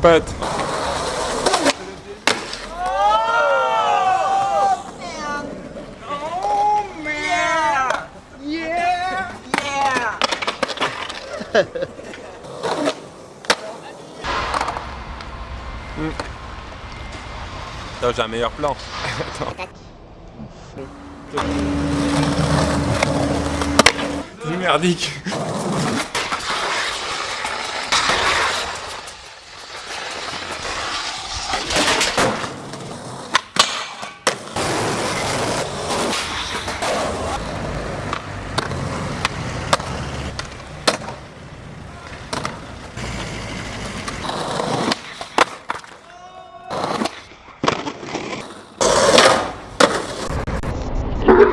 Pat. Hmm. Attends, j'ai un meilleur plan. Attends. Merdique.